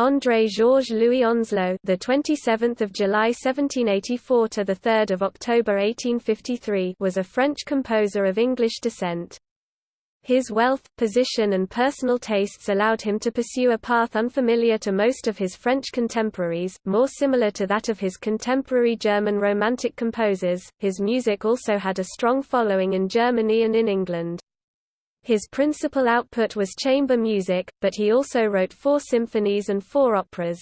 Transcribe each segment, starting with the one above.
André Georges Louis Onslow, the 27th of July 1784 to the 3rd of October 1853, was a French composer of English descent. His wealth, position and personal tastes allowed him to pursue a path unfamiliar to most of his French contemporaries, more similar to that of his contemporary German Romantic composers. His music also had a strong following in Germany and in England. His principal output was chamber music, but he also wrote four symphonies and four operas.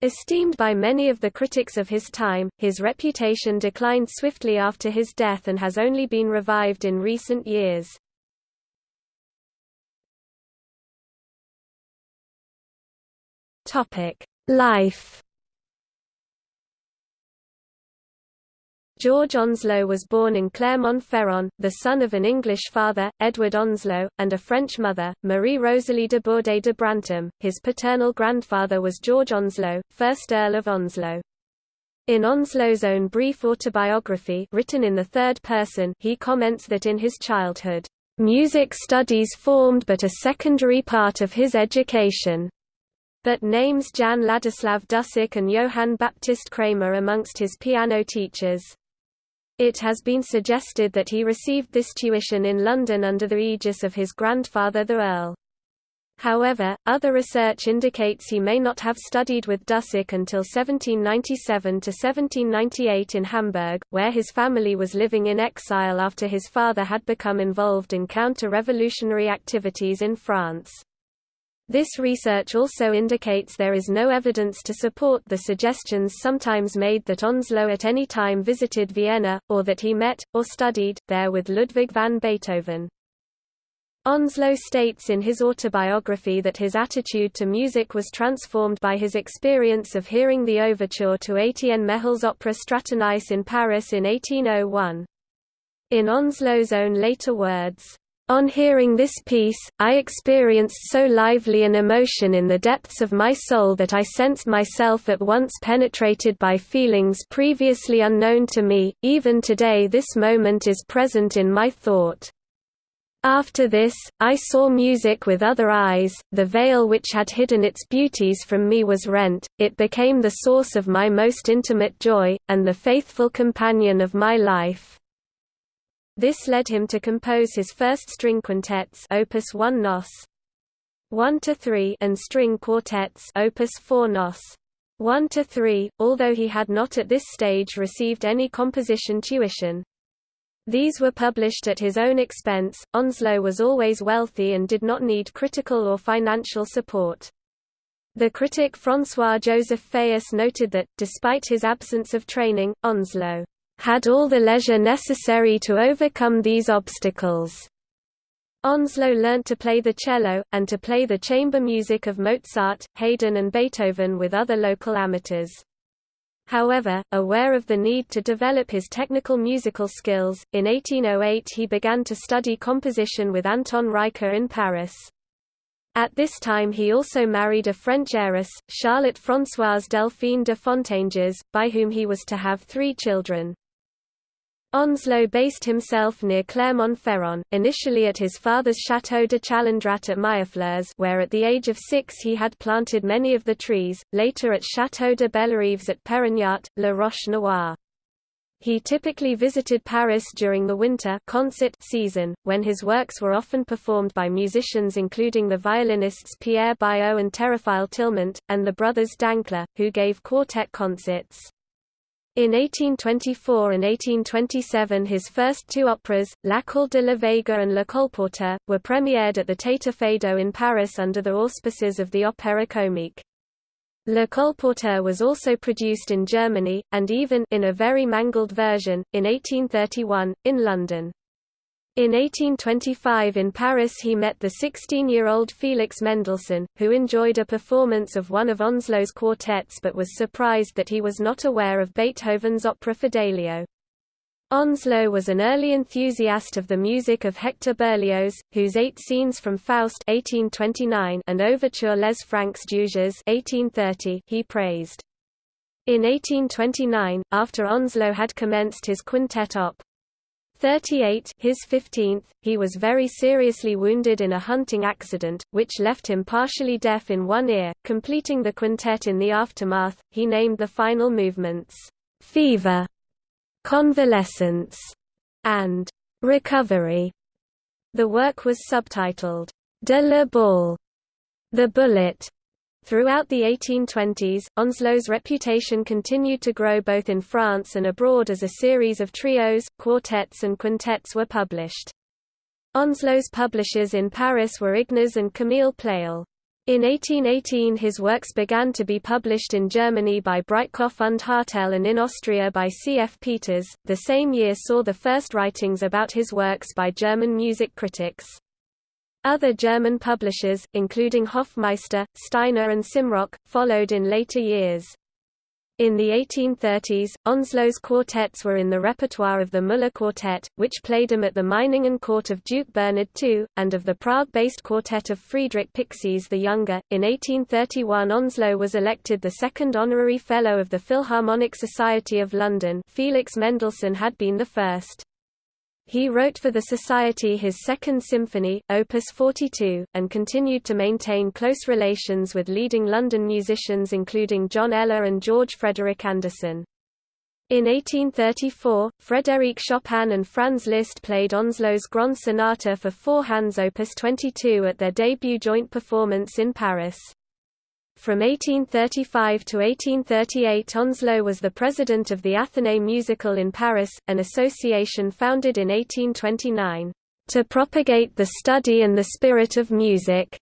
Esteemed by many of the critics of his time, his reputation declined swiftly after his death and has only been revived in recent years. Life. George Onslow was born in Clermont-Ferrand, the son of an English father, Edward Onslow, and a French mother, Marie Rosalie de Bourdet de Brantôme. His paternal grandfather was George Onslow, 1st Earl of Onslow. In Onslow's own brief autobiography written in the third person he comments that in his childhood, "...music studies formed but a secondary part of his education." but names Jan Ladislav Dussek and Johann Baptist Cramer amongst his piano teachers. It has been suggested that he received this tuition in London under the aegis of his grandfather the Earl. However, other research indicates he may not have studied with Dussek until 1797 to 1798 in Hamburg, where his family was living in exile after his father had become involved in counter-revolutionary activities in France. This research also indicates there is no evidence to support the suggestions sometimes made that Onslow at any time visited Vienna, or that he met, or studied, there with Ludwig van Beethoven. Onslow states in his autobiography that his attitude to music was transformed by his experience of hearing the overture to Etienne Méhul's opera Stratonice in Paris in 1801. In Onslow's own later words, on hearing this piece, I experienced so lively an emotion in the depths of my soul that I sensed myself at once penetrated by feelings previously unknown to me, even today this moment is present in my thought. After this, I saw music with other eyes, the veil which had hidden its beauties from me was rent, it became the source of my most intimate joy, and the faithful companion of my life. This led him to compose his first string quintets opus 1 nos. 1 to 3 and string quartets opus 4 nos. 1 to 3, although he had not at this stage received any composition tuition. These were published at his own expense. Onslow was always wealthy and did not need critical or financial support. The critic François-Joseph Fétis noted that, despite his absence of training, Onslow had all the leisure necessary to overcome these obstacles. Onslow learnt to play the cello, and to play the chamber music of Mozart, Haydn and Beethoven with other local amateurs. However, aware of the need to develop his technical musical skills, in 1808 he began to study composition with Anton Reicha in Paris. At this time he also married a French heiress, Charlotte Françoise Delphine de Fontanges, by whom he was to have three children. Onslow based himself near Clermont-Ferrand, initially at his father's Château de Chalendrat at Mirefleurs where at the age of six he had planted many of the trees, later at Château de Bellerives at Pérignat, La Roche-Noire. He typically visited Paris during the winter concert season, when his works were often performed by musicians including the violinists Pierre Baillot and Théophile Tilmant, and the brothers Dancla, who gave quartet concerts. In 1824 and 1827 his first two operas, L'Alcalde de la Vega and Le Colporteur, were premiered at the Feydeau in Paris under the auspices of the Opéra Comique. Le Colporteur was also produced in Germany, and even in a very mangled version, in 1831, in London. In 1825 in Paris he met the 16-year-old Felix Mendelssohn, who enjoyed a performance of one of Onslow's quartets but was surprised that he was not aware of Beethoven's opera Fidelio. Onslow was an early enthusiast of the music of Hector Berlioz, whose eight scenes from Faust 1829 and Overture Les Francs Juges 1830 he praised. In 1829, after Onslow had commenced his quintet op. 38 his 15th, he was very seriously wounded in a hunting accident, which left him partially deaf in one ear. Completing the quintet in the aftermath, he named the final movements, "'Fever", "'Convalescence", and "'Recovery". The work was subtitled, "'De la Balle", the bullet, Throughout the 1820s, Onslow's reputation continued to grow both in France and abroad as a series of trios, quartets and quintets were published. Onslow's publishers in Paris were Ignaz and Camille Pleyel. In 1818 his works began to be published in Germany by Breitkopf und Hartel and in Austria by C. F. Peters. The same year saw the first writings about his works by German music critics. Other German publishers, including Hofmeister, Steiner and Simrock, followed in later years. In the 1830s, Onslow's quartets were in the repertoire of the Müller Quartet, which played them at the Meiningen court of Duke Bernard II, and of the Prague-based quartet of Friedrich Pixis the Younger. In 1831 Onslow was elected the second honorary fellow of the Philharmonic Society of London Felix Mendelssohn had been the first. He wrote for the Society his Second Symphony, Opus 42, and continued to maintain close relations with leading London musicians including John Ella and George Frederick Anderson. In 1834, Frédéric Chopin and Franz Liszt played Onslow's Grand Sonata for four hands Opus 22 at their debut joint performance in Paris. From 1835 to 1838 Onslow was the president of the Athénée Musical in Paris, an association founded in 1829, "...to propagate the study and the spirit of music",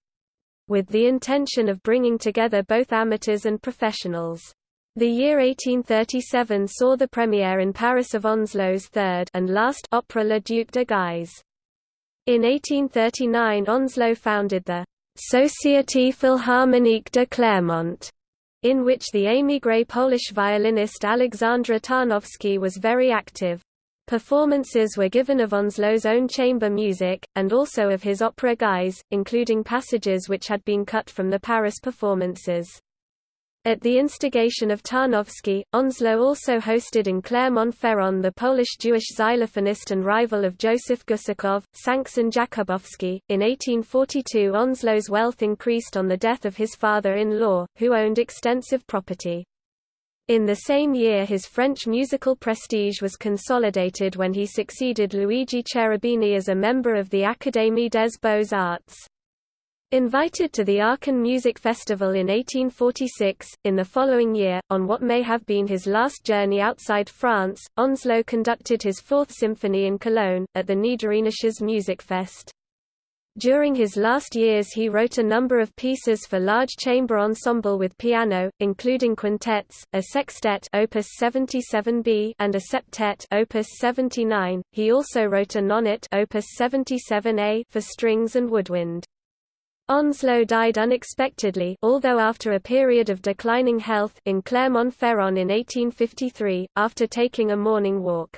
with the intention of bringing together both amateurs and professionals. The year 1837 saw the premiere in Paris of Onslow's third and last opera Le Duc de Guise. In 1839 Onslow founded the Société Philharmonique de Clermont, in which the émigré Polish violinist Alexandra Tarnowski was very active. Performances were given of Onslow's own chamber music, and also of his opera Guise, including passages which had been cut from the Paris performances. At the instigation of Tarnowski, Onslow also hosted in Clermont-Ferrand the Polish Jewish xylophonist and rival of Joseph Gusakov, Sankson Jakubowski. In 1842 Onslow's wealth increased on the death of his father-in-law, who owned extensive property. In the same year his French musical prestige was consolidated when he succeeded Luigi Cherubini as a member of the Académie des Beaux-Arts. Invited to the Aachen Music Festival in 1846, in the following year, on what may have been his last journey outside France, Onslow conducted his Fourth Symphony in Cologne, at the Niederrheinisches Musikfest. During his last years he wrote a number of pieces for large chamber ensemble with piano, including quintets, a sextet opus 77b and a septet opus 79. He also wrote a nonet opus 77a for strings and woodwind. Onslow died unexpectedly although after a period of declining health in Clermont-Ferrand in 1853, after taking a morning walk.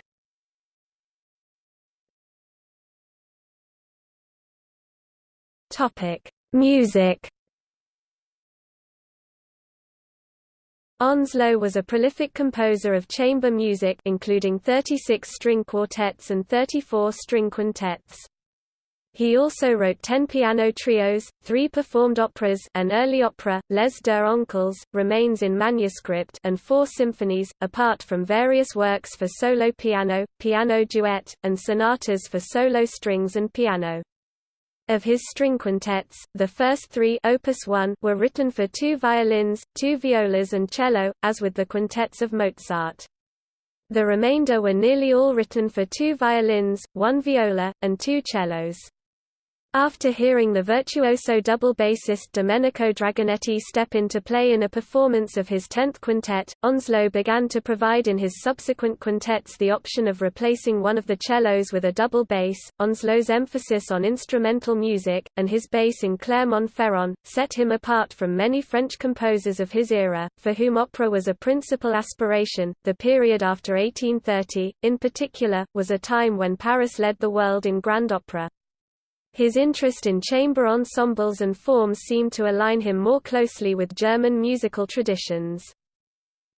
Music Onslow was a prolific composer of chamber music including 36 string quartets and 34 string quintets. He also wrote ten piano trios, three performed operas an early opera, Les Deux Oncles, remains in manuscript and four symphonies, apart from various works for solo piano, piano duet, and sonatas for solo strings and piano. Of his string quintets, the first three Opus 1 were written for two violins, two violas and cello, as with the quintets of Mozart. The remainder were nearly all written for two violins, one viola, and two cellos. After hearing the virtuoso double bassist Domenico Dragonetti step into play in a performance of his tenth quintet, Onslow began to provide in his subsequent quintets the option of replacing one of the cellos with a double bass. Onslow's emphasis on instrumental music, and his base in Clermont-Ferrand, set him apart from many French composers of his era, for whom opera was a principal aspiration. The period after 1830, in particular, was a time when Paris led the world in grand opera. His interest in chamber ensembles and forms seemed to align him more closely with German musical traditions.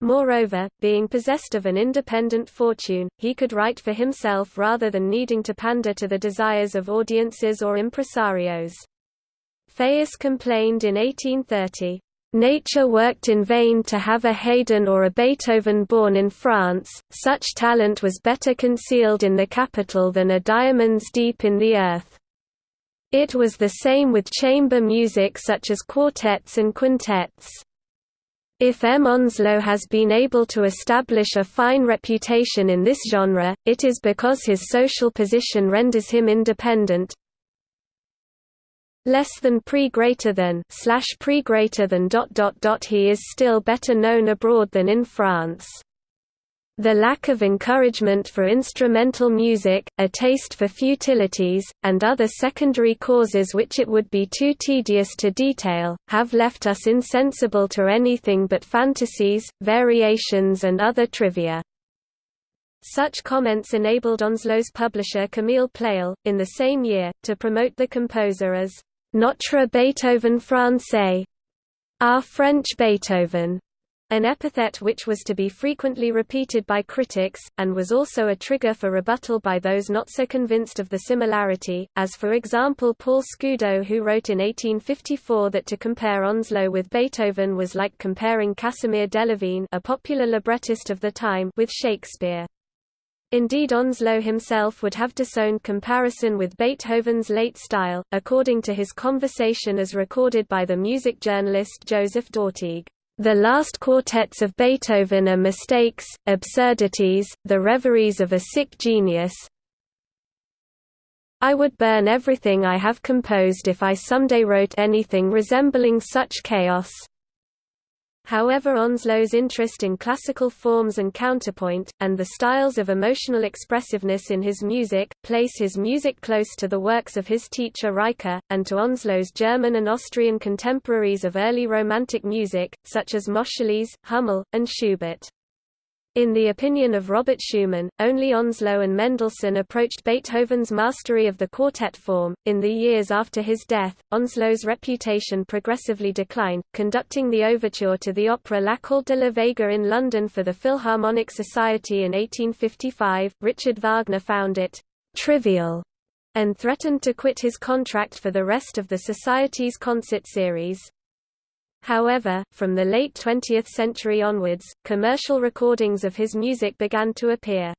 Moreover, being possessed of an independent fortune, he could write for himself rather than needing to pander to the desires of audiences or impresarios. Fétis complained in 1830, Nature worked in vain to have a Haydn or a Beethoven born in France, such talent was better concealed in the capital than a diamonds deep in the earth. It was the same with chamber music such as quartets and quintets. If M. Onslow has been able to establish a fine reputation in this genre, it is because his social position renders him independent, less than pre greater than slash pre greater than dot dot dot he is still better known abroad than in France. The lack of encouragement for instrumental music, a taste for futilities, and other secondary causes which it would be too tedious to detail, have left us insensible to anything but fantasies, variations and other trivia. Such comments enabled Onslow's publisher Camille Pleyel, in the same year, to promote the composer as Notre Beethoven français, our French Beethoven, an epithet which was to be frequently repeated by critics, and was also a trigger for rebuttal by those not so convinced of the similarity, as for example Paul Scudo who wrote in 1854 that to compare Onslow with Beethoven was like comparing Casimir Delavigne a popular librettist of the time with Shakespeare. Indeed Onslow himself would have disowned comparison with Beethoven's late style, according to his conversation as recorded by the music journalist Joseph d'Ortigue. The last quartets of Beethoven are mistakes, absurdities, the reveries of a sick genius. I would burn everything I have composed if I someday wrote anything resembling such chaos. However Onslow's interest in classical forms and counterpoint, and the styles of emotional expressiveness in his music, place his music close to the works of his teacher Reicha, and to Onslow's German and Austrian contemporaries of early Romantic music, such as Moscheles, Hummel, and Schubert. In the opinion of Robert Schumann, only Onslow and Mendelssohn approached Beethoven's mastery of the quartet form. In the years after his death, Onslow's reputation progressively declined, conducting the overture to the opera L'Alcalde de la Vega in London for the Philharmonic Society in 1855. Richard Wagner found it trivial and threatened to quit his contract for the rest of the Society's concert series. However, from the late 20th century onwards, commercial recordings of his music began to appear.